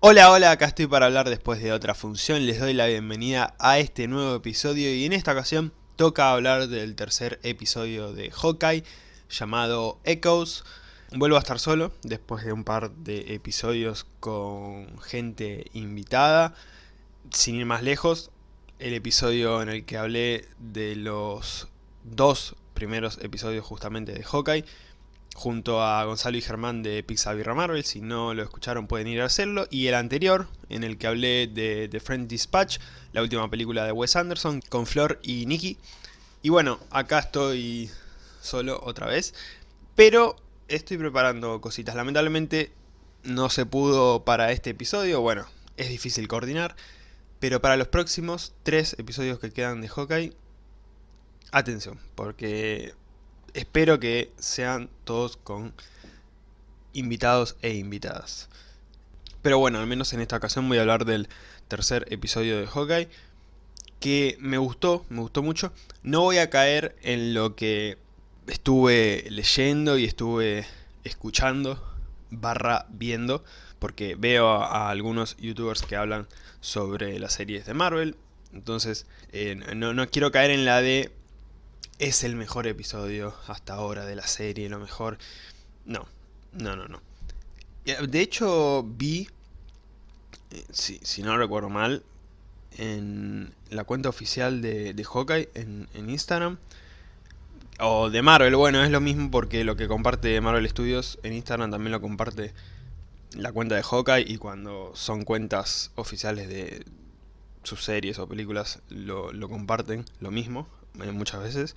Hola, hola, acá estoy para hablar después de otra función, les doy la bienvenida a este nuevo episodio y en esta ocasión toca hablar del tercer episodio de Hawkeye llamado Echoes. Vuelvo a estar solo después de un par de episodios con gente invitada. Sin ir más lejos, el episodio en el que hablé de los dos primeros episodios justamente de Hawkeye junto a Gonzalo y Germán de Pixar Marvel, si no lo escucharon pueden ir a hacerlo, y el anterior, en el que hablé de The Friend Dispatch, la última película de Wes Anderson, con Flor y Nicky. Y bueno, acá estoy solo otra vez, pero estoy preparando cositas. Lamentablemente no se pudo para este episodio, bueno, es difícil coordinar, pero para los próximos tres episodios que quedan de Hawkeye, atención, porque espero que sean todos con invitados e invitadas. Pero bueno, al menos en esta ocasión voy a hablar del tercer episodio de Hawkeye, que me gustó, me gustó mucho. No voy a caer en lo que estuve leyendo y estuve escuchando, barra viendo, porque veo a, algunos youtubers que hablan sobre las series de Marvel, entonces eh, no, no quiero caer en la de es el mejor episodio hasta ahora de la serie, lo mejor... No, no, no, no. De hecho, vi, eh, si, si no recuerdo mal, en la cuenta oficial de, de Hawkeye en, en, Instagram, o de Marvel, bueno, es lo mismo porque lo que comparte Marvel Studios en Instagram también lo comparte la cuenta de Hawkeye y cuando son cuentas oficiales de sus series o películas lo, lo comparten, lo mismo, eh, muchas veces.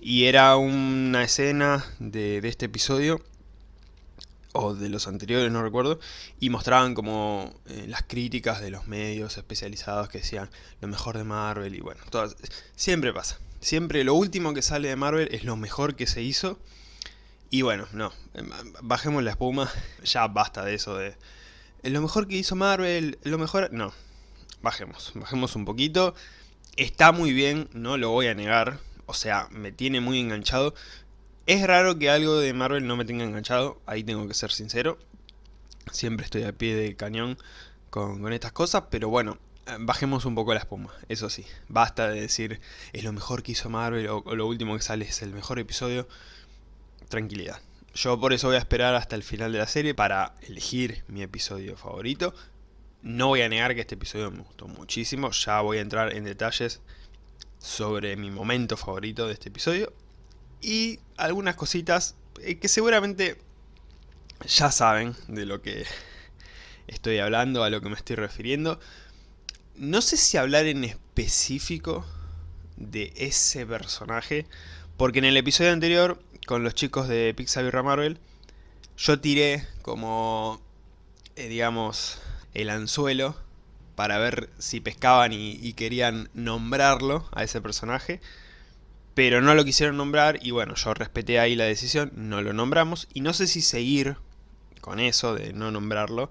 Y era una escena de, este episodio, o de los anteriores, no recuerdo, y mostraban como eh, las críticas de los medios especializados que decían lo mejor de Marvel y bueno, todas, siempre pasa. Siempre lo último que sale de Marvel es lo mejor que se hizo. Y bueno, no, em, bajemos la espuma, ya basta de eso de... Lo mejor que hizo Marvel, lo mejor... No, bajemos, bajemos un poquito. Está muy bien, no lo voy a negar, o sea, me tiene muy enganchado. Es raro que algo de Marvel no me tenga enganchado, ahí tengo que ser sincero. Siempre estoy a pie de cañón con, estas cosas, pero bueno, eh, bajemos un poco la espuma, eso sí. Basta de decir, es lo mejor que hizo Marvel o, o lo último que sale es el mejor episodio. Tranquilidad. Yo por eso voy a esperar hasta el final de la serie para elegir mi episodio favorito. No voy a negar que este episodio me gustó muchísimo, ya voy a entrar en detalles sobre mi momento favorito de este episodio. Y algunas cositas eh, que seguramente ya saben de lo que estoy hablando, a lo que me estoy refiriendo. No sé si hablar en específico de ese personaje, porque en el episodio anterior, con los chicos de Pixar y Marvel, yo tiré como, eh, digamos, el anzuelo para ver si pescaban y, querían nombrarlo a ese personaje. Pero no lo quisieron nombrar y bueno, yo respeté ahí la decisión, no lo nombramos. Y no sé si seguir con eso de no nombrarlo.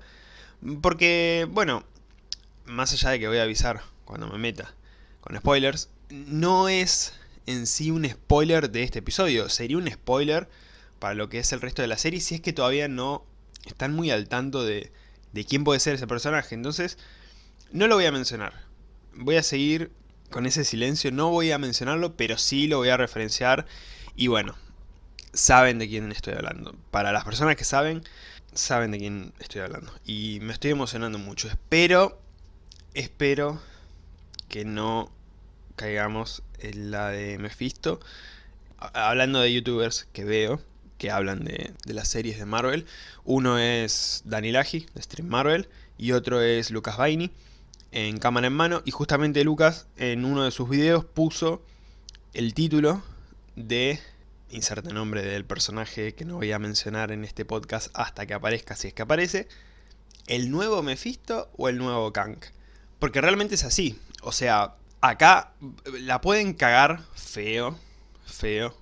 Porque, bueno, más allá de que voy a avisar cuando me meta con spoilers, no es en sí un spoiler de este episodio. Sería un spoiler para lo que es el resto de la serie si es que todavía no están muy al tanto de, de quién puede ser ese personaje. Entonces, no lo voy a mencionar. Voy a seguir con ese silencio, no voy a mencionarlo, pero sí lo voy a referenciar. Y bueno, saben de quién estoy hablando. Para las personas que saben, saben de quién estoy hablando. Y me estoy emocionando mucho. Espero, espero que no caigamos en la de Mephisto. Hablando de youtubers que veo, que hablan de, las series de Marvel. Uno es Dani Laji, de Stream Marvel, y otro es Lucas Baini, en cámara en mano. Y justamente Lucas, en uno de sus videos, puso el título de... Inserte nombre del personaje que no voy a mencionar en este podcast hasta que aparezca, si es que aparece. ¿El nuevo Mephisto o el nuevo Kang? Porque realmente es así. O sea, acá la pueden cagar feo, feo,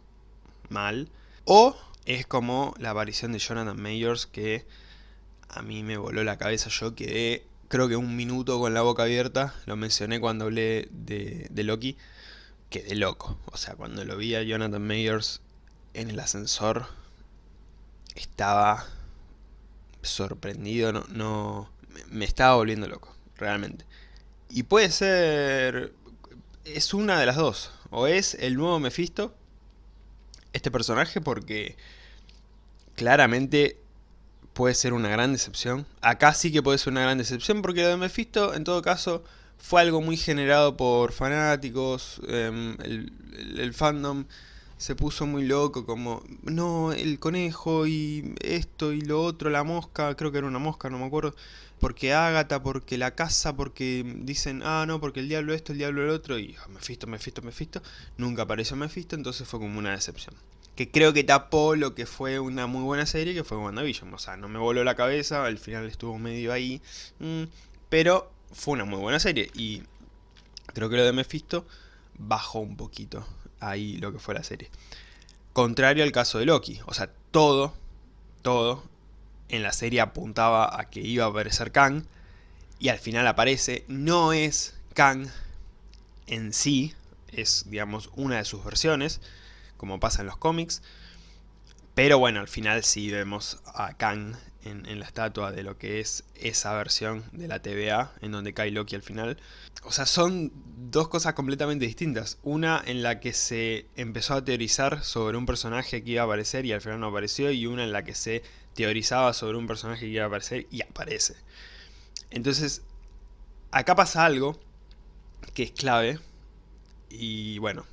mal. O es como la aparición de Jonathan Mayors que a mí me voló la cabeza. Yo quedé, creo que un minuto con la boca abierta. Lo mencioné cuando hablé de, de Loki. Quedé loco. O sea, cuando lo vi a Jonathan Mayors en el ascensor, estaba sorprendido. No, no me estaba volviendo loco, realmente. Y puede ser... es una de las dos. O es el nuevo Mephisto, este personaje, porque claramente puede ser una gran decepción. Acá sí que puede ser una gran decepción, porque lo de Mephisto, en todo caso, fue algo muy generado por fanáticos, em, el, fandom se puso muy loco, como, no, el conejo y esto y lo otro, la mosca, creo que era una mosca, no me acuerdo, porque Ágata, porque la casa, porque dicen, ah, no, porque el diablo esto, el diablo el otro, y oh, Mephisto, Mephisto, Mephisto, nunca apareció Mephisto, entonces fue como una decepción. Que creo que tapó lo que fue una muy buena serie, que fue WandaVision, o sea, no me voló la cabeza, al final estuvo medio ahí, mm, pero fue una muy buena serie, y creo que lo de Mephisto bajó un poquito ahí lo que fue la serie. Contrario al caso de Loki, o sea, todo, todo en la serie apuntaba a que iba a aparecer Kang, y al final aparece, no es Kang en sí, es digamos una de sus versiones, como pasa en los cómics, pero bueno, al final sí vemos a Kang en, la estatua de lo que es esa versión de la TVA, en donde cae Loki al final. O sea, son dos cosas completamente distintas. Una en la que se empezó a teorizar sobre un personaje que iba a aparecer y al final no apareció, y una en la que se teorizaba sobre un personaje que iba a aparecer y aparece. Entonces, acá pasa algo que es clave, y bueno,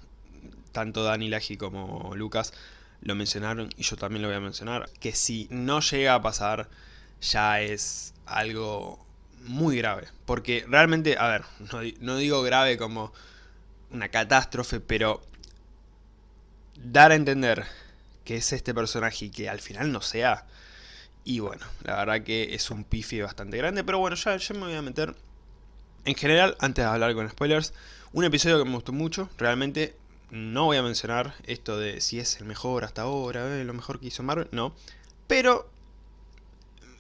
tanto Dani Laji como Lucas lo mencionaron y yo también lo voy a mencionar, que si no llega a pasar ya es algo muy grave. Porque realmente, a ver, no, digo grave como una catástrofe, pero dar a entender que es este personaje y que al final no sea... Y bueno, la verdad que es un pifi bastante grande, pero bueno, ya, ya me voy a meter... En general, antes de hablar con spoilers, un episodio que me gustó mucho, realmente no voy a mencionar esto de si es el mejor hasta ahora, eh, lo mejor que hizo Marvel, no. Pero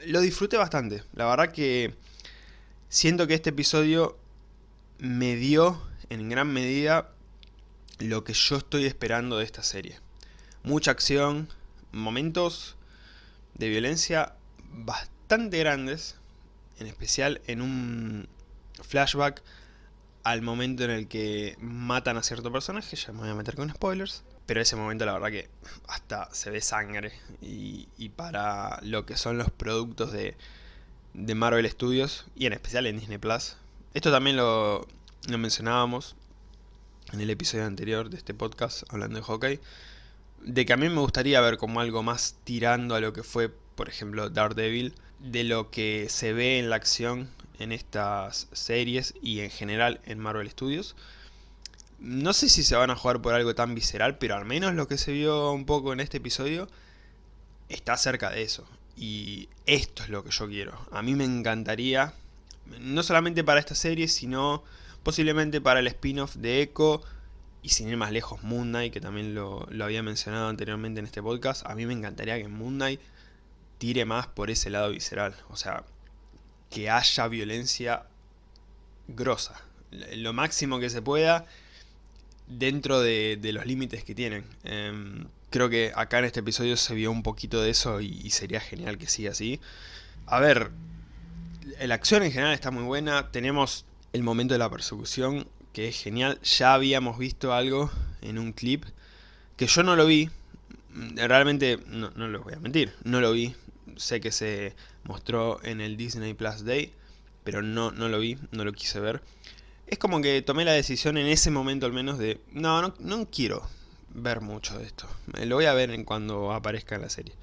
lo disfruté bastante. La verdad que siento que este episodio me dio en gran medida lo que yo estoy esperando de esta serie. Mucha acción, momentos de violencia bastante grandes, en especial en un flashback al momento en el que matan a cierto personaje, ya me voy a meter con spoilers, pero ese momento la verdad que hasta se ve sangre y, para lo que son los productos de, de, Marvel Studios y en especial en Disney Plus. Esto también lo, lo mencionábamos en el episodio anterior de este podcast hablando de Hawkeye, de que a mí me gustaría ver como algo más tirando a lo que fue, por ejemplo, Daredevil, de lo que se ve en la acción en estas series y en general en Marvel Studios. No sé si se van a jugar por algo tan visceral, pero al menos lo que se vio un poco en este episodio está cerca de eso. Y esto es lo que yo quiero. A mí me encantaría, no solamente para esta serie, sino posiblemente para el spin-off de Echo y sin ir más lejos Moon Knight, que también lo, lo, había mencionado anteriormente en este podcast. A mí me encantaría que Moon Knight tire más por ese lado visceral. O sea, que haya violencia grosa. Lo máximo que se pueda dentro de, los límites que tienen. Em, creo que acá en este episodio se vio un poquito de eso y, sería genial que siga así. A ver, la acción en general está muy buena. Tenemos el momento de la persecución que es genial. Ya habíamos visto algo en un clip que yo no lo vi. Realmente, no, no les voy a mentir, no lo vi sé que se mostró en el Disney Plus Day, pero no, no lo vi, no lo quise ver. Es como que tomé la decisión en ese momento al menos de, no, no, quiero ver mucho de esto. Lo voy a ver en cuando aparezca en la serie.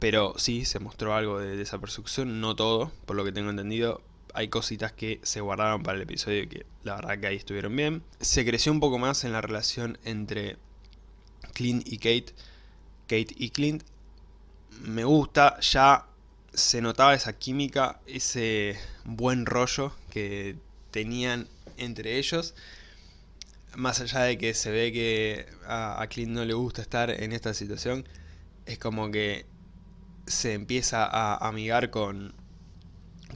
Pero sí, se mostró algo de, esa persecución, no todo, por lo que tengo entendido. Hay cositas que se guardaron para el episodio que la verdad que ahí estuvieron bien. Se creció un poco más en la relación entre Clint y Kate. Kate y Clint me gusta, ya se notaba esa química, ese buen rollo que tenían entre ellos. Más allá de que se ve que a, Clint no le gusta estar en esta situación, es como que se empieza a amigar con,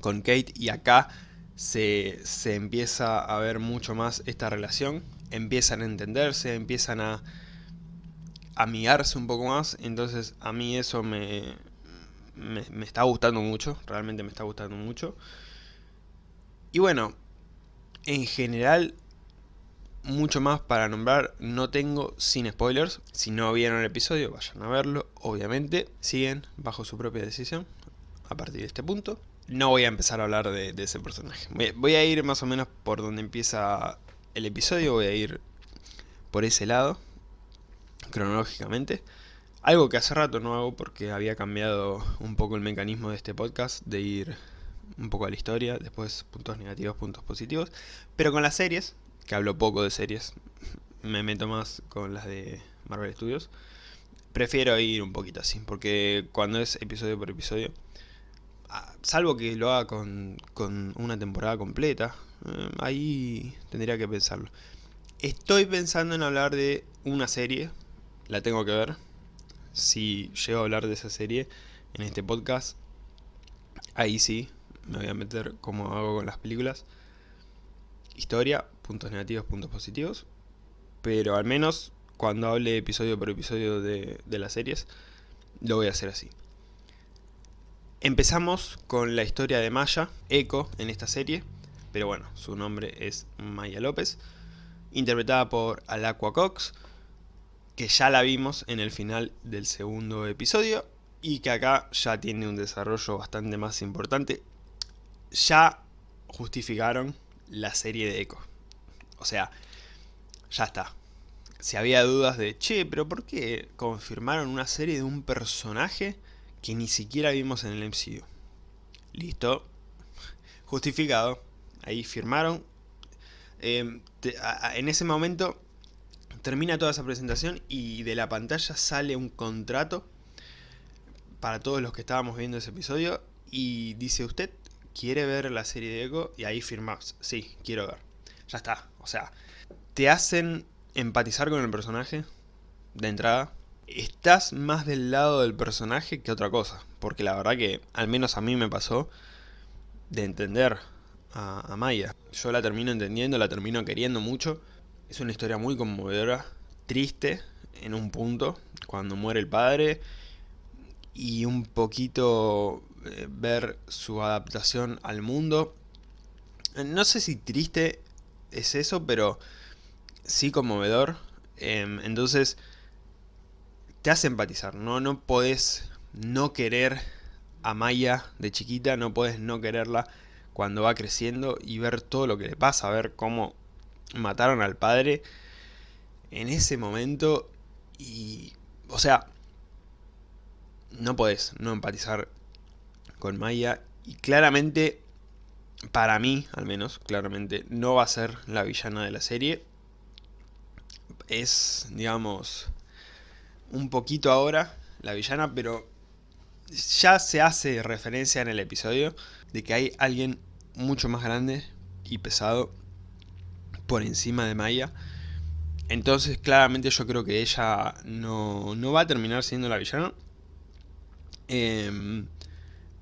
con Kate y acá se, se empieza a ver mucho más esta relación. Empiezan a entenderse, empiezan a amigarse un poco más, entonces a mí eso me, me, me está gustando mucho, realmente me está gustando mucho. Y bueno, en general mucho más para nombrar no tengo sin spoilers. Si no vieron el episodio, vayan a verlo, obviamente. Siguen bajo su propia decisión a partir de este punto. No voy a empezar a hablar de, ese personaje. Voy, a ir más o menos por donde empieza el episodio, voy a ir por ese lado, cronológicamente. Algo que hace rato no hago porque había cambiado un poco el mecanismo de este podcast, de ir un poco a la historia, después puntos negativos, puntos positivos. Pero con las series, que hablo poco de series, me meto más con las de Marvel Studios. Prefiero ir un poquito así, porque cuando es episodio por episodio, ah, salvo que lo haga con, una temporada completa, eh, ahí tendría que pensarlo. Estoy pensando en hablar de una serie, la tengo que ver. Si llego a hablar de esa serie en este podcast, ahí sí, me voy a meter como hago con las películas. Historia, puntos negativos, puntos positivos. Pero al menos cuando hable episodio por episodio de, las series, lo voy a hacer así. Empezamos con la historia de Maya, Echo, en esta serie. Pero bueno, su nombre es Maya López. Interpretada por Alacua Cox. Que ya la vimos en el final del segundo episodio. Y que acá ya tiene un desarrollo bastante más importante. Ya justificaron la serie de Echo. O sea, ya está. Si había dudas de, che, pero ¿por qué confirmaron una serie de un personaje que ni siquiera vimos en el MCU? Listo. Justificado. Ahí firmaron. Em, en ese momento termina toda esa presentación y de la pantalla sale un contrato para todos los que estábamos viendo ese episodio y dice usted quiere ver la serie de Echo y ahí firmás, sí, quiero ver. Ya está, o sea, te hacen empatizar con el personaje de entrada. Estás más del lado del personaje que otra cosa, porque la verdad que al menos a mí me pasó de entender a, a Maya. Yo la termino entendiendo, la termino queriendo mucho. Es una historia muy conmovedora, triste en un punto, cuando muere el padre, y un poquito eh, ver su adaptación al mundo. No sé si triste es eso, pero sí conmovedor. Em, entonces, te hace empatizar, ¿no? No podés no querer a Maya de chiquita, no puedes no quererla cuando va creciendo y ver todo lo que le pasa, ver cómo mataron al padre en ese momento y... O sea, no podés no empatizar con Maya y claramente, para mí al menos, claramente no va a ser la villana de la serie. Es, digamos, un poquito ahora la villana, pero ya se hace referencia en el episodio de que hay alguien mucho más grande y pesado por encima de Maya. Entonces claramente yo creo que ella no, no va a terminar siendo la villana. Eh,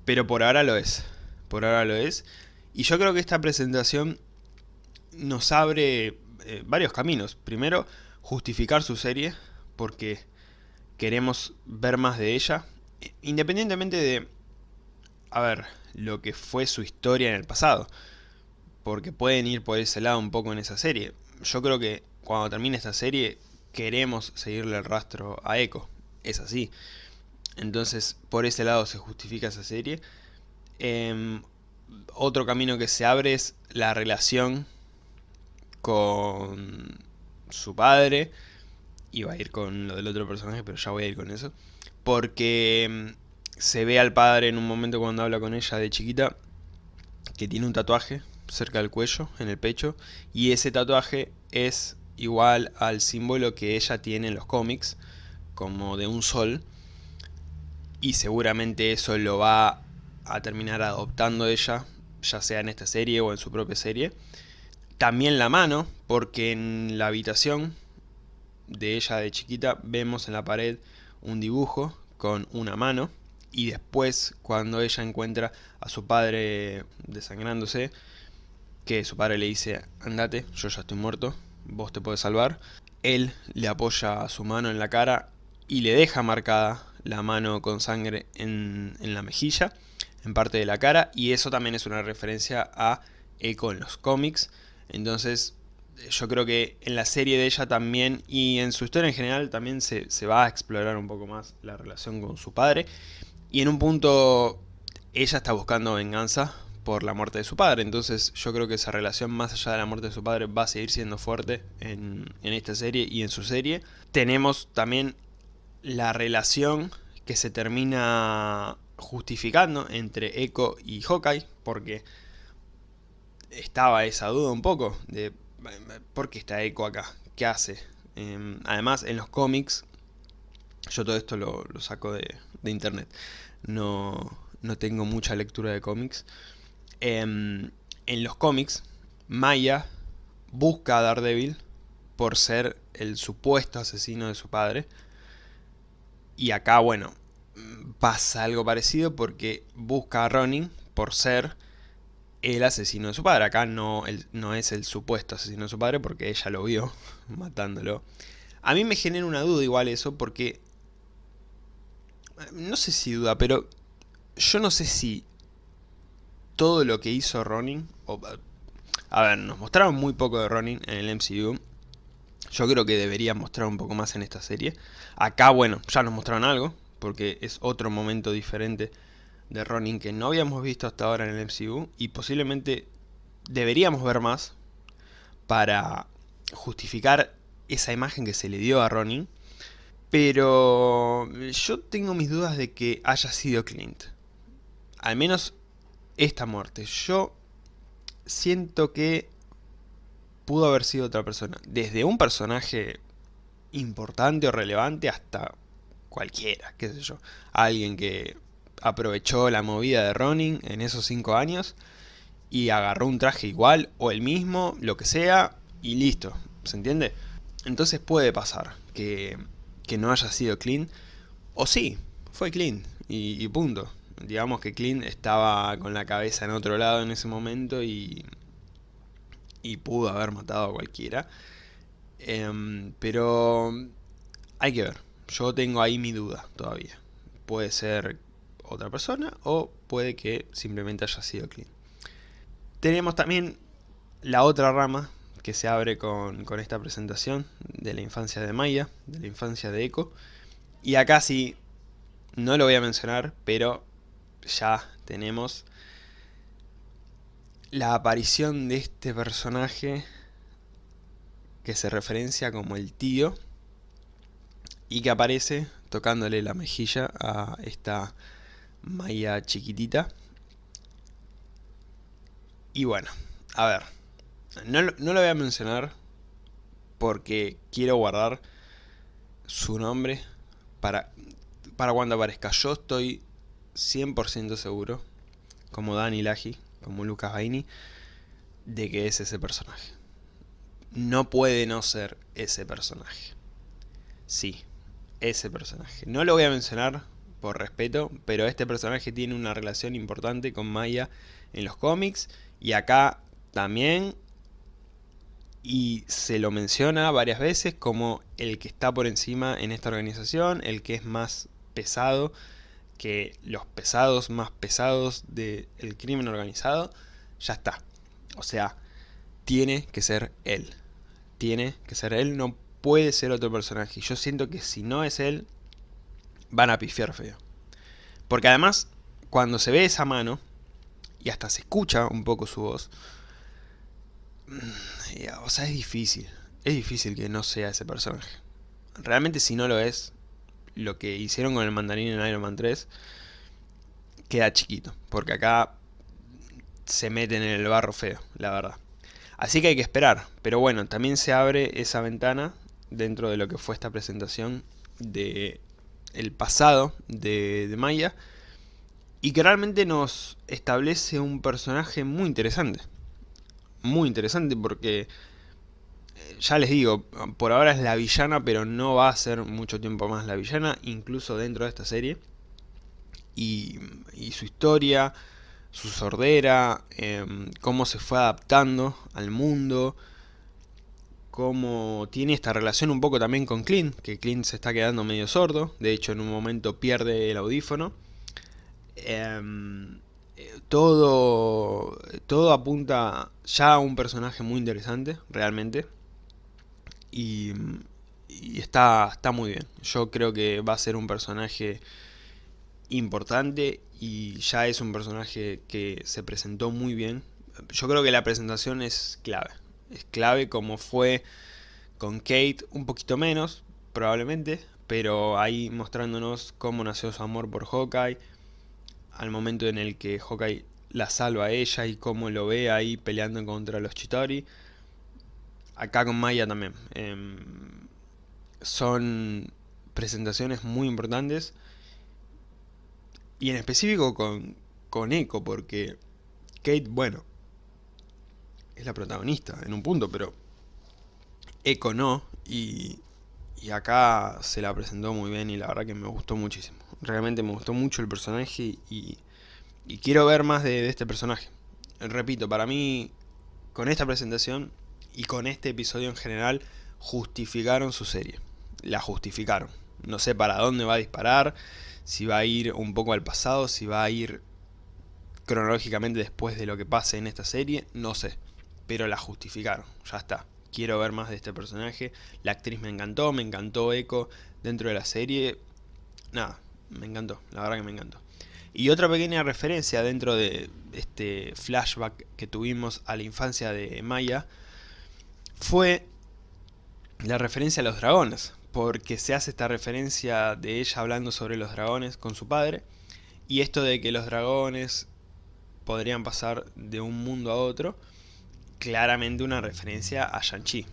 pero por ahora lo es. Por ahora lo es. Y yo creo que esta presentación nos abre eh, varios caminos. Primero, justificar su serie, porque queremos ver más de ella. Independientemente de, a ver, lo que fue su historia en el pasado. Porque pueden ir por ese lado un poco en esa serie. Yo creo que cuando termine esta serie queremos seguirle el rastro a Echo. Es así. Entonces, por ese lado se justifica esa serie. Em, otro camino que se abre es la relación con su padre. Iba a ir con lo del otro personaje, pero ya voy a ir con eso. Porque em, se ve al padre en un momento cuando habla con ella de chiquita que tiene un tatuaje cerca del cuello, en el pecho. Y ese tatuaje es igual al símbolo que ella tiene en los cómics, como de un sol y seguramente eso lo va a terminar adoptando ella, ya sea en esta serie o en su propia serie. También la mano, porque en la habitación de ella de chiquita vemos en la pared un dibujo con una mano y después cuando ella encuentra a su padre desangrándose, que su padre le dice, andate, yo ya estoy muerto, vos te puedes salvar, él le apoya su mano en la cara y le deja marcada la mano con sangre en, en la mejilla, en parte de la cara, y eso también es una referencia a Echo en los cómics, entonces yo creo que en la serie de ella también y en su historia en general también se, va a explorar un poco más la relación con su padre. Y en un punto ella está buscando venganza por la muerte de su padre. Entonces yo creo que esa relación más allá de la muerte de su padre va a seguir siendo fuerte en, en esta serie y en su serie. Tenemos también la relación que se termina justificando entre Echo y Hawkeye. Porque estaba esa duda un poco de ¿por qué está Echo acá? ¿Qué hace? Em, además, en los cómics, yo todo esto lo, saco de, internet, no, no, tengo mucha lectura de cómics. Em, en los cómics, Maya busca a Daredevil por ser el supuesto asesino de su padre. Y acá, bueno, pasa algo parecido porque busca a Ronin por ser el asesino de su padre. Acá no, no es el supuesto asesino de su padre porque ella lo vio matándolo. A mí me genera una duda igual eso porque... No sé si duda, pero yo no sé si todo lo que hizo Ronin... a ver, nos mostraron muy poco de Ronin en el MCU. Yo creo que deberían mostrar un poco más en esta serie. Acá, bueno, ya nos mostraron algo, porque es otro momento diferente de Ronin que no habíamos visto hasta ahora en el MCU y posiblemente deberíamos ver más para justificar esa imagen que se le dio a Ronin. Pero yo tengo mis dudas de que haya sido Clint. Al menos esta muerte. Yo siento que pudo haber sido otra persona. Desde un personaje importante o relevante hasta cualquiera, qué sé yo. Alguien que aprovechó la movida de Ronin en esos 5 años y agarró un traje igual o el mismo, lo que sea, y listo, ¿se entiende? Entonces puede pasar que, no haya sido Clean, o sí, fue Clean, y, punto. Digamos que Clean estaba con la cabeza en otro lado en ese momento y, y pudo haber matado a cualquiera. Em, pero hay que ver, yo tengo ahí mi duda todavía. Puede ser otra persona o puede que simplemente haya sido clean. Tenemos también la otra rama que se abre con, esta presentación de la infancia de Maya, de la infancia de Echo. Y acá sí, no lo voy a mencionar, pero ya tenemos la aparición de este personaje que se referencia como el tío y que aparece tocándole la mejilla a esta Maya chiquitita. Y bueno, a ver, no, no lo voy a mencionar porque quiero guardar su nombre para, para cuando aparezca. Yo estoy 100% seguro, como Dani Laji, como Lucas Baini, de que es ese personaje. No puede no ser ese personaje. Sí, ese personaje. No lo voy a mencionar por respeto, pero este personaje tiene una relación importante con Maya en los cómics y acá también y se lo menciona varias veces como el que está por encima en esta organización, el que es más pesado que los pesados más pesados del crimen organizado, ya está. O sea, tiene que ser él. Tiene que ser él, no puede ser otro personaje. Yo siento que si no es él, van a pifiar feo. Porque además, cuando se ve esa mano, y hasta se escucha un poco su voz, mm, o sea, es difícil. Es difícil que no sea ese personaje. Realmente si no lo es, lo que hicieron con el mandarín en Iron Man 3 queda chiquito. Porque acá se meten en el barro feo, la verdad. Así que hay que esperar. Pero bueno, también se abre esa ventana dentro de lo que fue esta presentación de el pasado de, Maya y que realmente nos establece un personaje muy interesante. Muy interesante porque, ya les digo, por ahora es la villana, pero no va a ser mucho tiempo más la villana, incluso dentro de esta serie. Y, su historia, su sordera, em, cómo se fue adaptando al mundo, cómo tiene esta relación un poco también con Clint, que Clint se está quedando medio sordo, de hecho en un momento pierde el audífono. Em, todo, todo apunta ya a un personaje muy interesante, realmente. Y, está, está muy bien. Yo creo que va a ser un personaje importante y ya es un personaje que se presentó muy bien. Yo creo que la presentación es clave. Es clave como fue con Kate, un poquito menos, probablemente, pero ahí mostrándonos cómo nació su amor por Hawkeye, al momento en el que Hawkeye la salva a ella y cómo lo ve ahí peleando contra los Chitori. Acá con Maya también. Em, son presentaciones muy importantes. Y en específico con, con Echo, porque Kate, bueno, es la protagonista en un punto, pero Echo no. Y, y acá se la presentó muy bien y la verdad que me gustó muchísimo. Realmente me gustó mucho el personaje y, y quiero ver más de, este personaje. Repito, para mí, con esta presentación y con este episodio en general, justificaron su serie. La justificaron. No sé para dónde va a disparar, si va a ir un poco al pasado, si va a ir cronológicamente después de lo que pase en esta serie, no sé. Pero la justificaron, ya está. Quiero ver más de este personaje. La actriz me encantó, me encantó Echo dentro de la serie. Nada, me encantó, la verdad que me encantó. Y otra pequeña referencia dentro de este flashback que tuvimos a la infancia de Maya fue la referencia a los dragones, porque se hace esta referencia de ella hablando sobre los dragones con su padre, y esto de que los dragones podrían pasar de un mundo a otro, claramente una referencia a Shang-Chi.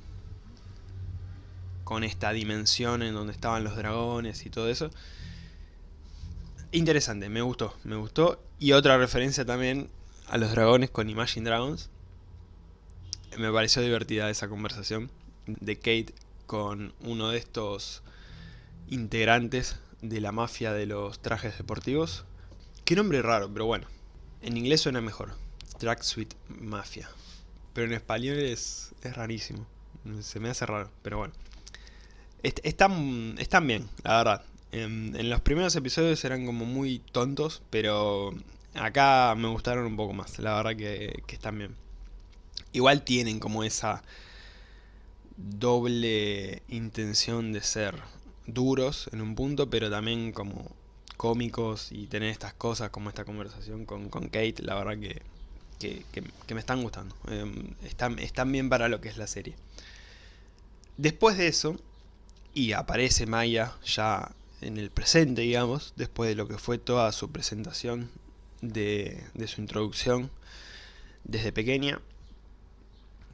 Con esta dimensión en donde estaban los dragones y todo eso. Interesante, me gustó, me gustó. Y otra referencia también a los dragones con Imagine Dragons. Me pareció divertida esa conversación de Kate con uno de estos integrantes de la mafia de los trajes deportivos. Qué nombre raro, pero bueno. En inglés suena mejor. Tracksuit Mafia. Pero en español es, es rarísimo. Se me hace raro, pero bueno. Están, están bien, la verdad. En, los primeros episodios eran como muy tontos, pero acá me gustaron un poco más, la verdad que, están bien. Igual tienen como esa doble intención de ser duros en un punto, pero también como cómicos y tener estas cosas como esta conversación con, Kate, la verdad que, que, me están gustando. Em, están, están bien para lo que es la serie. Después de eso, y aparece Maya ya en el presente, digamos, después de lo que fue toda su presentación de, su introducción desde pequeña,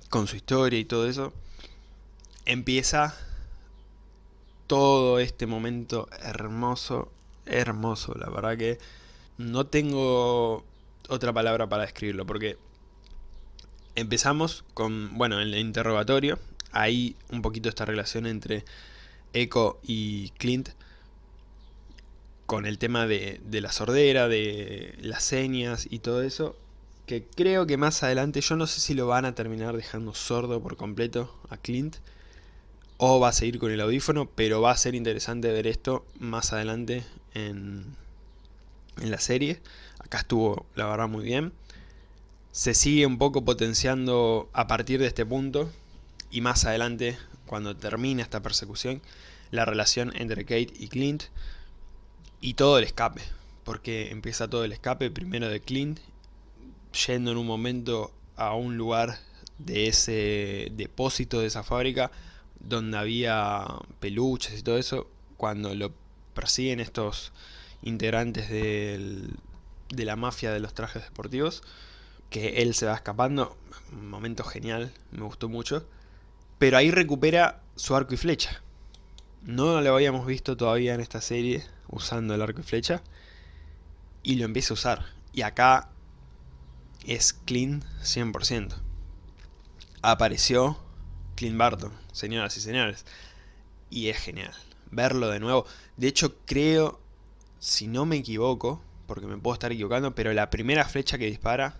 con su historia y todo eso, empieza todo este momento hermoso, hermoso, la verdad que no tengo otra palabra para describirlo, porque empezamos con, bueno, en el interrogatorio, hay un poquito esta relación entre Echo y Clint, con el tema de, la sordera, de las señas y todo eso, que creo que más adelante, yo no sé si lo van a terminar dejando sordo por completo a Clint, o va a seguir con el audífono, pero va a ser interesante ver esto más adelante en, en la serie. Acá estuvo, la verdad, muy bien. Se sigue un poco potenciando a partir de este punto, y más adelante, cuando termine esta persecución, la relación entre Kate y Clint, y todo el escape, porque empieza todo el escape primero de Clint, yendo en un momento a un lugar de ese depósito de esa fábrica, donde había peluches y todo eso, cuando lo persiguen estos integrantes de la mafia de los trajes deportivos, que él se va escapando, un momento genial, me gustó mucho, pero ahí recupera su arco y flecha. No lo habíamos visto todavía en esta serie, usando el arco y flecha y lo empieza a usar. Y acá es clean 100%. Apareció Clint Barton, señoras y señores. Y es genial verlo de nuevo. De hecho creo, si no me equivoco, porque me puedo estar equivocando, pero la primera flecha que dispara,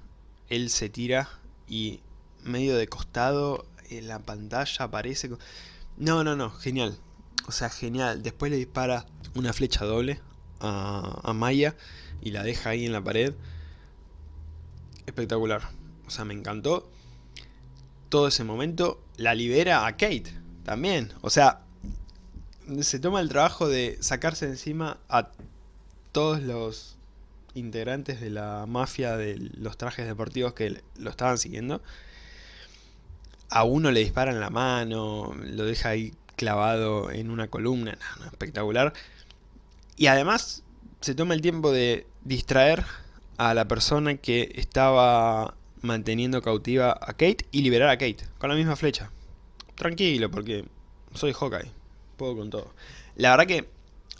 él se tira y medio de costado en la pantalla aparece... No, no, no, genial. O sea, genial. Después le dispara una flecha doble a, a Maya y la deja ahí en la pared. Espectacular. O sea, me encantó. Todo ese momento la libera a Kate también. O sea, se toma el trabajo de sacarse encima a todos los integrantes de la mafia de los trajes deportivos que lo estaban siguiendo. A uno le disparan la mano, lo deja ahí clavado en una columna, espectacular. Y además se toma el tiempo de distraer a la persona que estaba manteniendo cautiva a Kate y liberar a Kate con la misma flecha. Tranquilo, porque soy Hawkeye, puedo con todo. La verdad que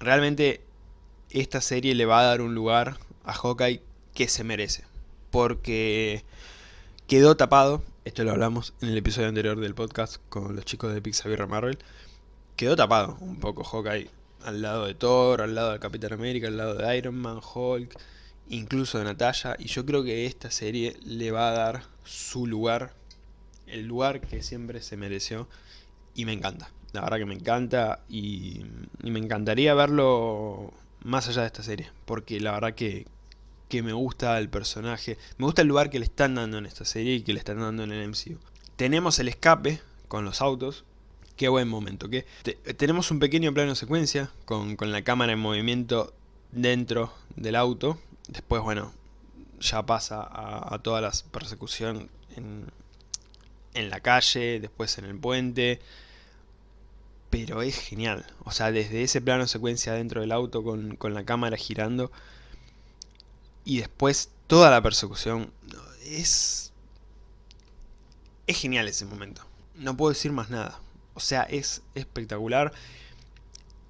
realmente esta serie le va a dar un lugar a Hawkeye que se merece. Porque quedó tapado, esto lo hablamos en el episodio anterior del podcast con los chicos de Pixar Marvel, quedó tapado un poco Hawkeye al lado de Thor, al lado de Capitán América, al lado de Iron Man, Hulk, incluso de Natalia, y yo creo que esta serie le va a dar su lugar, el lugar que siempre se mereció, y me encanta, la verdad que me encanta, y, me encantaría verlo más allá de esta serie, porque la verdad que, que me gusta el personaje, me gusta el lugar que le están dando en esta serie y que le están dando en el MCU. Tenemos el escape con los autos, qué buen momento, que tenemos un pequeño plano secuencia con, con la cámara en movimiento dentro del auto, después bueno, ya pasa a, toda la persecución en, en la calle, después en el puente, pero es genial. O sea, desde ese plano secuencia dentro del auto con, con, la cámara girando y después toda la persecución es... Es genial ese momento. No puedo decir más nada. O sea, es espectacular.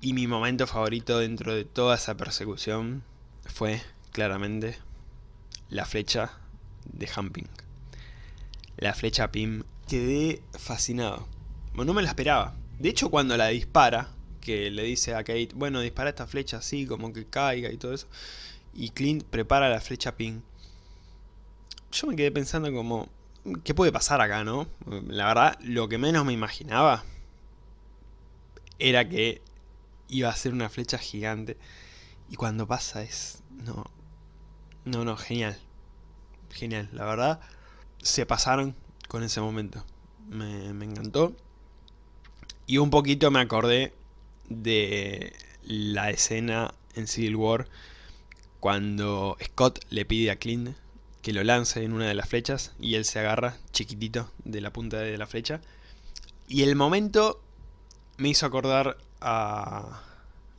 Y mi momento favorito dentro de toda esa persecución fue, claramente, la flecha de Humping. La flecha Pim. Quedé fascinado. No me la esperaba. De hecho, cuando la dispara, que le dice a Kate, bueno, dispara esta flecha así, como que caiga y todo eso, y Clint prepara la flecha ping, yo me quedé pensando como, ¿qué puede pasar acá, no? La verdad, lo que menos me imaginaba era que iba a ser una flecha gigante, y cuando pasa es, no, no, no, genial, genial, la verdad, se pasaron con ese momento, me, me encantó. Y un poquito me acordé de la escena en Civil War cuando Scott le pide a Clint que lo lance en una de las flechas y él se agarra chiquitito de la punta de la flecha. Y el momento me hizo acordar a,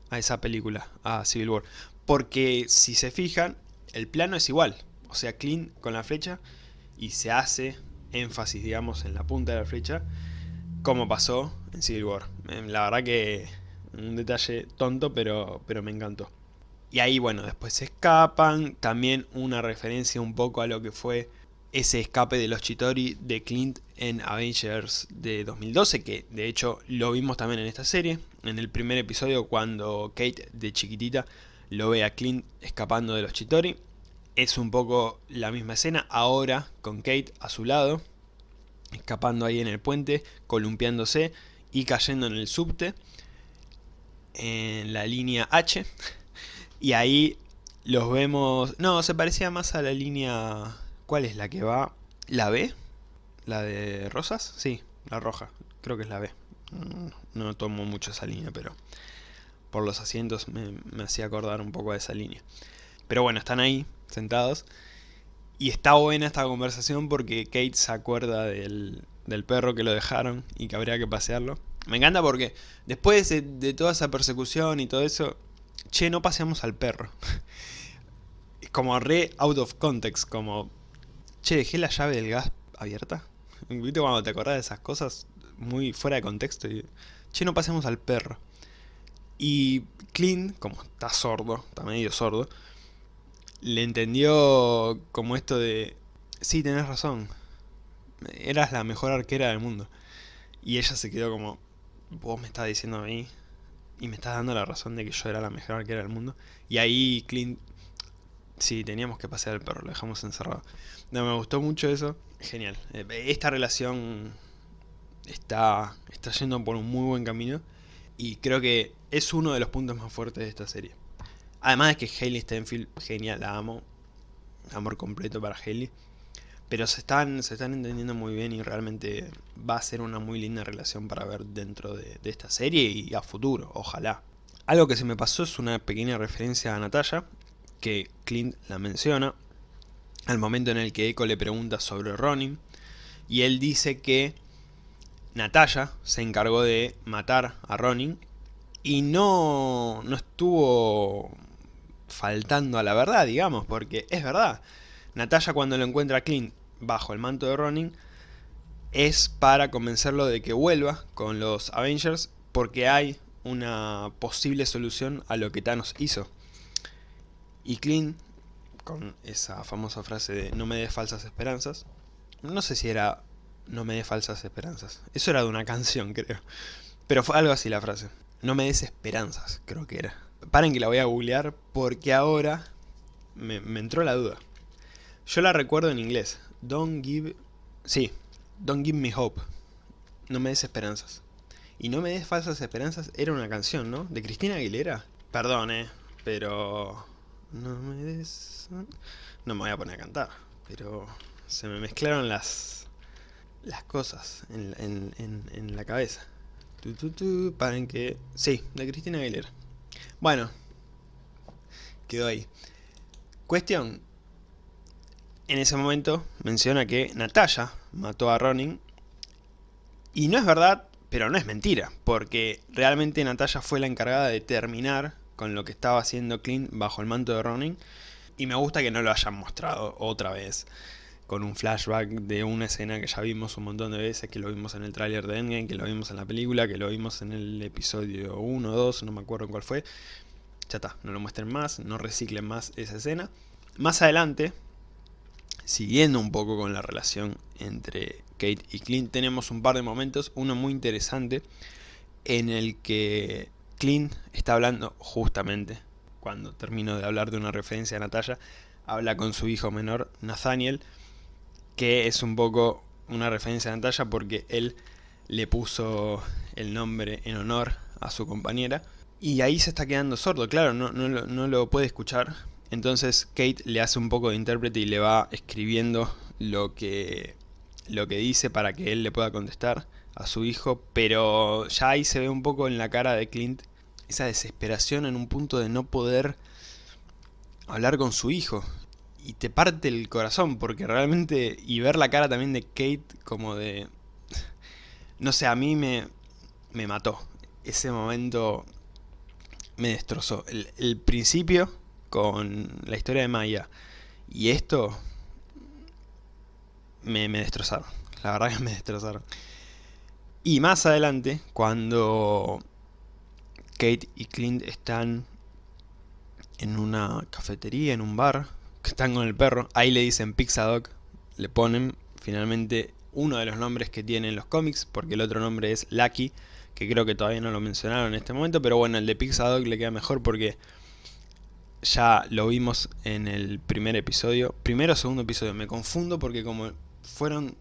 a esa película, a Civil War. Porque si se fijan, el plano es igual. O sea, Clint con la flecha y se hace énfasis, digamos, en la punta de la flecha como pasó en Civil War. Em, la verdad que un detalle tonto, pero, pero me encantó. Y ahí, bueno, después se escapan. También una referencia un poco a lo que fue ese escape de los Chitori de Clint en Avengers de 2012, que de hecho lo vimos también en esta serie. En el primer episodio cuando Kate de chiquitita lo ve a Clint escapando de los Chitori. Es un poco la misma escena, ahora con Kate a su lado, escapando ahí en el puente, columpiándose y cayendo en el subte, en la línea H, y ahí los vemos, no, se parecía más a la línea, ¿cuál es la que va? ¿La B? ¿La de rosas? Sí, la roja, creo que es la B, no tomo mucho esa línea, pero por los asientos me, me hacía acordar un poco de esa línea. Pero bueno, están ahí, sentados, y está buena esta conversación porque Kate se acuerda del, perro que lo dejaron y que habría que pasearlo. Me encanta porque después de, toda esa persecución y todo eso, che, no paseamos al perro. como re out of context, como, che, dejé la llave del gas abierta. ¿Viste cuando te acordás de esas cosas muy fuera de contexto? Y, che, no paseamos al perro. Y Clint, como está sordo, está medio sordo, le entendió como esto de, sí, tenés razón, eras la mejor arquera del mundo. Y ella se quedó como, vos me estás diciendo a mí y me estás dando la razón de que yo era la mejor arquera del mundo. Y ahí Clint, sí, teníamos que pasear al perro, lo dejamos encerrado. No, me gustó mucho eso, genial. Eh, esta relación está, está yendo por un muy buen camino y creo que es uno de los puntos más fuertes de esta serie. Además de que Hailey Stenfield, genial, la amo, amor completo para Hailey. Pero se están, se están entendiendo muy bien y realmente va a ser una muy linda relación para ver dentro de, esta serie y a futuro, ojalá. Algo que se me pasó es una pequeña referencia a Natalia, que Clint la menciona, al momento en el que Echo le pregunta sobre Ronin, y él dice que Natalia se encargó de matar a Ronin y no, no estuvo faltando a la verdad, digamos, porque es verdad. Natalia cuando lo encuentra a Clint bajo el manto de Ronin es para convencerlo de que vuelva con los Avengers porque hay una posible solución a lo que Thanos hizo. Y Clint, con esa famosa frase de no me des falsas esperanzas, no sé si era no me des falsas esperanzas, eso era de una canción creo, pero fue algo así la frase, no me des esperanzas creo que era. Paren que la voy a googlear porque ahora me, entró la duda. Yo la recuerdo en inglés, Don't give... Sí, Don't give me hope. No me des esperanzas. Y no me des falsas esperanzas era una canción, ¿no? De Cristina Aguilera. Perdón, eh, pero... No me des... No me voy a poner a cantar, pero se me mezclaron las las cosas en, en, en, la cabeza. Tu, tu, que... Sí, de Cristina Aguilera. Bueno, quedó ahí. Cuestión, en ese momento menciona que Natalia mató a Ronin. Y no es verdad, pero no es mentira, porque realmente Natalia fue la encargada de terminar con lo que estaba haciendo Clint bajo el manto de Ronin. Y me gusta que no lo hayan mostrado otra vez con un flashback de una escena que ya vimos un montón de veces, que lo vimos en el tráiler de Endgame, que lo vimos en la película, que lo vimos en el episodio 1 o 2, no me acuerdo cuál fue. Ya está, no lo muestren más, no reciclen más esa escena. Más adelante, siguiendo un poco con la relación entre Kate y Clint, tenemos un par de momentos, uno muy interesante, en el que Clint está hablando justamente, cuando termino de hablar de una referencia a Natalia, habla con su hijo menor, Nathaniel, que es un poco una referencia a Natalia porque él le puso el nombre en honor a su compañera, y ahí se está quedando sordo, claro, no, no, no lo puede escuchar, entonces Kate le hace un poco de intérprete y le va escribiendo lo que, lo que dice para que él le pueda contestar a su hijo, pero ya ahí se ve un poco en la cara de Clint esa desesperación en un punto de no poder hablar con su hijo. Y te parte el corazón, porque realmente, y ver la cara también de Kate como de... No sé, a mí me, me mató. Ese momento me destrozó. El, principio con la historia de Maya y esto me, destrozaron. La verdad que me destrozaron. Y más adelante, cuando Kate y Clint están en una cafetería, en un bar, que están con el perro, ahí le dicen Pixadog, le ponen finalmente uno de los nombres que tienen los cómics, porque el otro nombre es Lucky, que creo que todavía no lo mencionaron en este momento, pero bueno, el de Pixadog le queda mejor porque ya lo vimos en el primer episodio, primero o segundo episodio, me confundo porque como fueron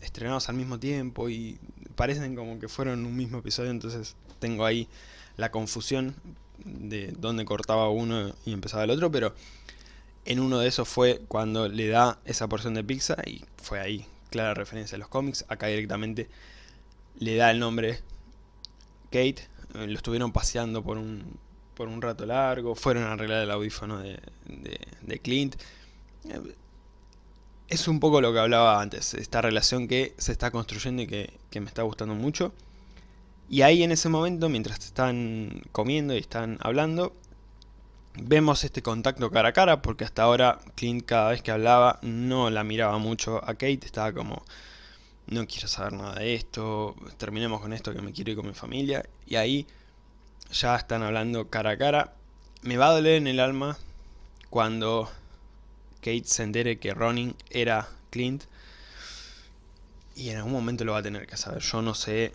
estrenados al mismo tiempo y parecen como que fueron un mismo episodio, entonces tengo ahí la confusión de dónde cortaba uno y empezaba el otro, pero en uno de esos fue cuando le da esa porción de pizza y fue ahí, clara referencia a los cómics, acá directamente le da el nombre Kate, eh, lo estuvieron paseando por un, por un rato largo, fueron a arreglar el audífono de, Clint. Eh, es un poco lo que hablaba antes, esta relación que se está construyendo y que, me está gustando mucho. Y ahí en ese momento, mientras están comiendo y están hablando, vemos este contacto cara a cara, porque hasta ahora Clint cada vez que hablaba no la miraba mucho a Kate, estaba como, no quiero saber nada de esto, terminemos con esto que me quiero ir con mi familia. Y ahí ya están hablando cara a cara. Me va a doler en el alma cuando Kate se entere que Ronin era Clint. Y en algún momento lo va a tener que saber. Yo no sé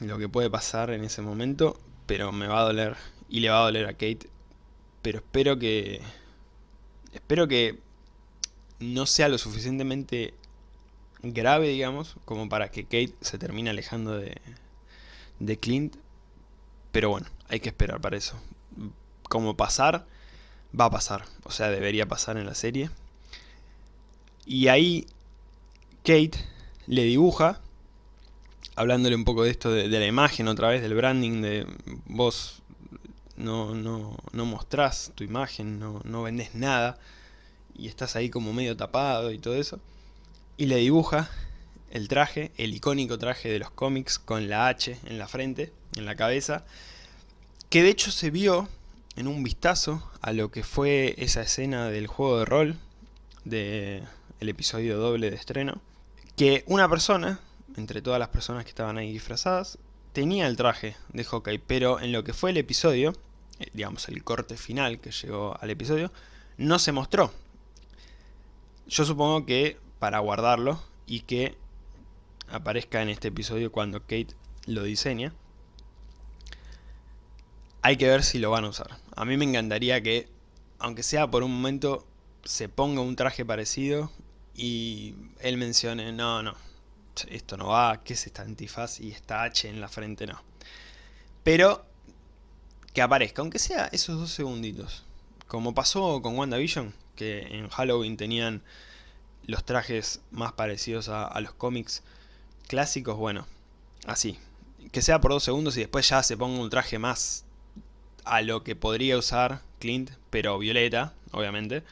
lo que puede pasar en ese momento, pero me va a doler. Y le va a doler a Kate. Pero espero que... Espero que no sea lo suficientemente grave, digamos, como para que Kate se termine alejando de, de Clint. Pero bueno, hay que esperar para eso. Como pasar, va a pasar. O sea, debería pasar en la serie. Y ahí Kate le dibuja, hablándole un poco de esto de, la imagen otra vez, del branding, de vos no, no, no mostrás tu imagen, no, no vendés nada, y estás ahí como medio tapado y todo eso. Y le dibuja el traje, el icónico traje de los cómics con la H en la frente, en la cabeza, que de hecho se vio en un vistazo a lo que fue esa escena del juego de rol, del el episodio doble de estreno, que una persona, entre todas las personas que estaban ahí disfrazadas, tenía el traje de Hawkeye, pero en lo que fue el episodio, digamos el corte final que llegó al episodio, no se mostró. Yo supongo que para guardarlo y que aparezca en este episodio cuando Kate lo diseña. Hay que ver si lo van a usar. A mí me encantaría que, aunque sea por un momento, se ponga un traje parecido y él mencione, no, no, esto no va, ¿qué es esta antifaz y esta H en la frente? No. Pero que aparezca, aunque sea esos dos segunditos. Como pasó con WandaVision, que en Halloween tenían los trajes más parecidos a, los cómics clásicos, bueno, así. Que sea por dos segundos y después ya se ponga un traje más a lo que podría usar Clint, pero violeta, obviamente.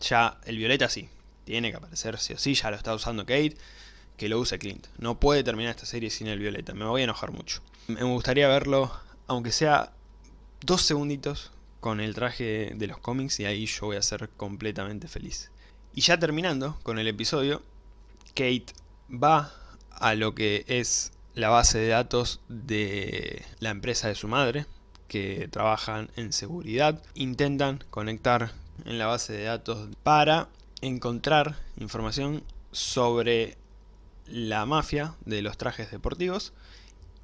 Ya el violeta sí, tiene que aparecer sí o sí, ya lo está usando Kate, que lo use Clint. No puede terminar esta serie sin el violeta, me voy a enojar mucho. Me gustaría verlo, aunque sea dos segunditos, con el traje de los cómics y ahí yo voy a ser completamente feliz. Y ya terminando con el episodio, Kate va a lo que es la base de datos de la empresa de su madre, que trabajan en seguridad. Intentan conectar en la base de datos para encontrar información sobre la mafia de los trajes deportivos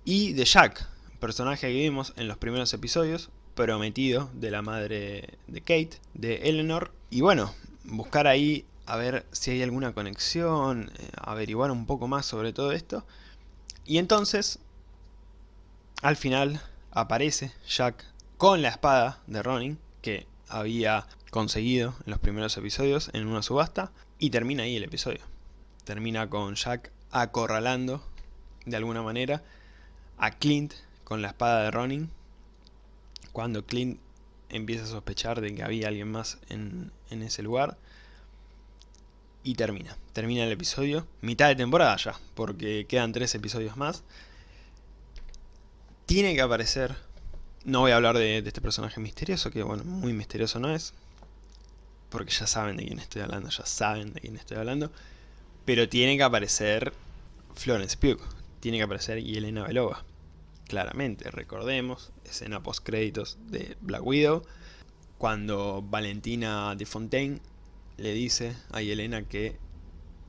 y de Jack, personaje que vimos en los primeros episodios, prometido de la madre de Kate, de Eleanor. Y bueno, buscar ahí a ver si hay alguna conexión, eh, averiguar un poco más sobre todo esto. Y entonces, al final aparece Jack con la espada de Ronin, que había conseguido en los primeros episodios en una subasta, y termina ahí el episodio. Termina con Jack acorralando, de alguna manera, a Clint con la espada de Ronin, cuando Clint empieza a sospechar de que había alguien más en, en ese lugar. Y termina, termina el episodio, mitad de temporada ya, porque quedan tres episodios más. Tiene que aparecer, no voy a hablar de, este personaje misterioso, que bueno, muy misterioso no es, porque ya saben de quién estoy hablando, ya saben de quién estoy hablando, pero tiene que aparecer Florence Pugh, tiene que aparecer Yelena Belova, claramente, recordemos, escena post créditos de Black Widow, cuando Valentina de Fontaine le dice a Yelena que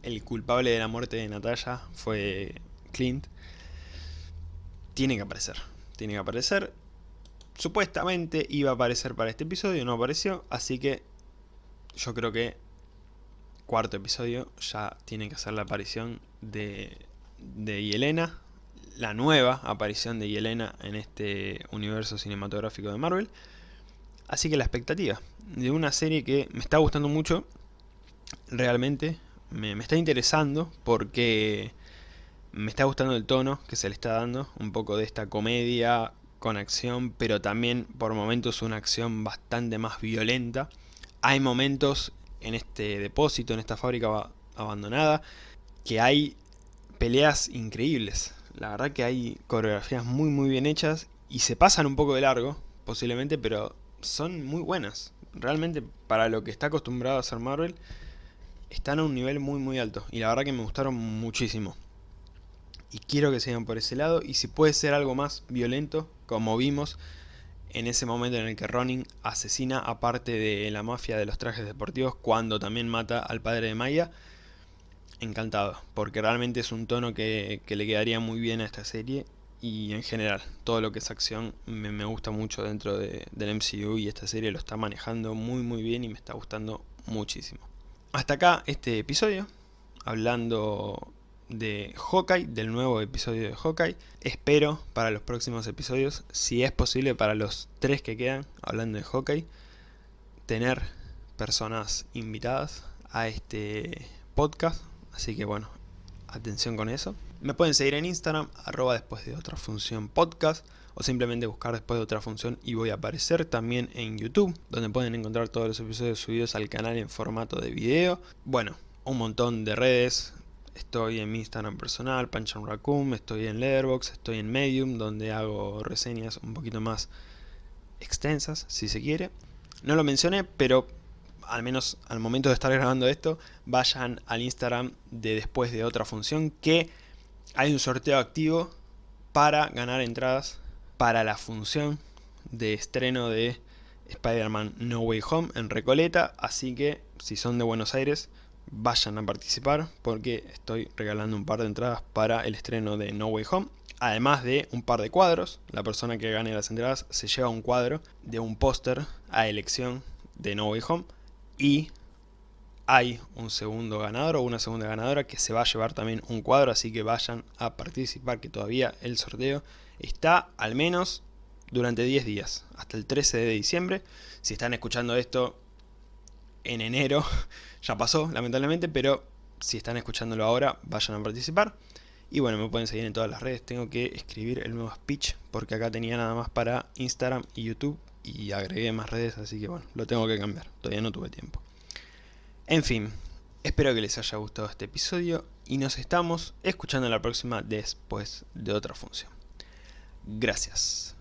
el culpable de la muerte de Natalia fue Clint, tiene que aparecer. Tiene que aparecer. Supuestamente iba a aparecer para este episodio, no apareció, así que yo creo que cuarto episodio ya tiene que hacer la aparición de, de Yelena, la nueva aparición de Yelena en este universo cinematográfico de Marvel. Así que la expectativa de una serie que me está gustando mucho, realmente me, está interesando porque me está gustando el tono que se le está dando, un poco de esta comedia con acción, pero también por momentos una acción bastante más violenta. Hay momentos en este depósito, en esta fábrica abandonada, que hay peleas increíbles. La verdad que hay coreografías muy muy bien hechas y se pasan un poco de largo, posiblemente, pero son muy buenas. Realmente para lo que está acostumbrado a hacer Marvel, están a un nivel muy muy alto. Y la verdad que me gustaron muchísimo. Y quiero que sigan por ese lado. Y si puede ser algo más violento, como vimos en ese momento en el que Ronin asesina a parte de la mafia de los trajes deportivos, cuando también mata al padre de Maya. Encantado, porque realmente es un tono que, que le quedaría muy bien a esta serie y en general todo lo que es acción me, gusta mucho dentro del MCU y esta serie lo está manejando muy muy bien y me está gustando muchísimo. Hasta acá este episodio, hablando de Hawkeye, del nuevo episodio de Hawkeye. Espero para los próximos episodios, si es posible para los tres que quedan, hablando de Hawkeye, tener personas invitadas a este podcast. Así que bueno, atención con eso. Me pueden seguir en Instagram, arroba después de otra función podcast, o simplemente buscar después de otra función y voy a aparecer también en YouTube, donde pueden encontrar todos los episodios subidos al canal en formato de video. Bueno, un montón de redes, estoy en mi Instagram personal, Panchan Raccoon, estoy en Letterboxd, estoy en Medium, donde hago reseñas un poquito más extensas, si se quiere. No lo mencioné, pero al menos al momento de estar grabando esto, vayan al Instagram de después de otra función que hay un sorteo activo para ganar entradas para la función de estreno de Spider-Man No Way Home en Recoleta, así que si son de Buenos Aires vayan a participar porque estoy regalando un par de entradas para el estreno de No Way Home. Además de un par de cuadros, la persona que gane las entradas se lleva un cuadro de un póster a elección de No Way Home y hay un segundo ganador o una segunda ganadora que se va a llevar también un cuadro, así que vayan a participar que todavía el sorteo está al menos durante 10 días, hasta el 13 de diciembre. Si están escuchando esto en enero, ya pasó lamentablemente, pero si están escuchándolo ahora, vayan a participar. Y bueno, me pueden seguir en todas las redes, tengo que escribir el nuevo speech porque acá tenía nada más para Instagram y YouTube y agregué más redes, así que bueno, lo tengo que cambiar, todavía no tuve tiempo. En fin, espero que les haya gustado este episodio y nos estamos escuchando la próxima después de otra función. Gracias.